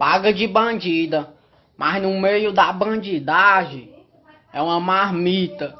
paga de bandida, mas no meio da bandidagem é uma marmita.